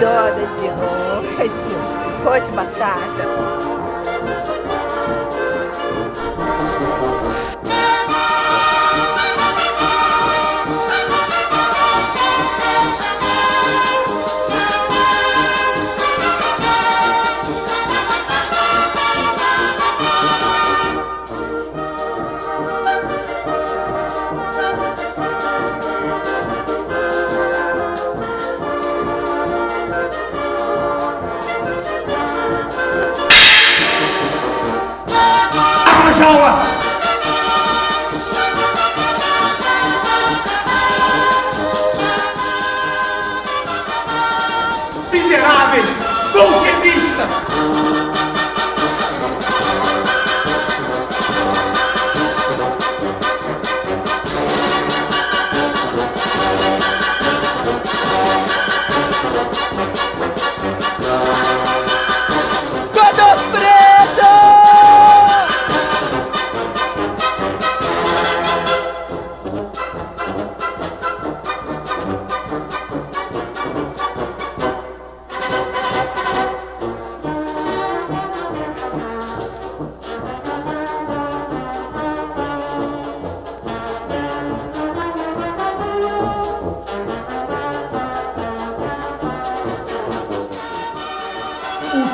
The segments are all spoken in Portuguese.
donas de anjo, rosto batata. miseráveis, bolsevista!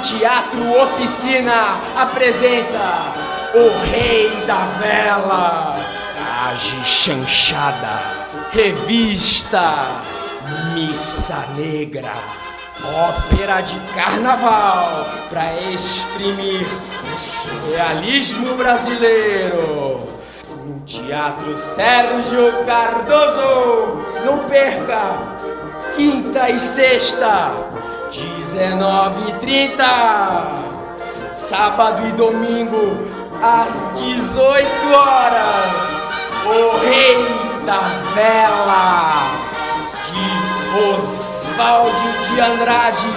Teatro Oficina apresenta O Rei da Vela, Traje Chanchada, Revista Missa Negra, Ópera de Carnaval para exprimir o surrealismo brasileiro. No Teatro Sérgio Cardoso, não perca, quinta e sexta 19h30, sábado e domingo, às 18 horas, o Rei da Vela, de Oswaldo de Andrade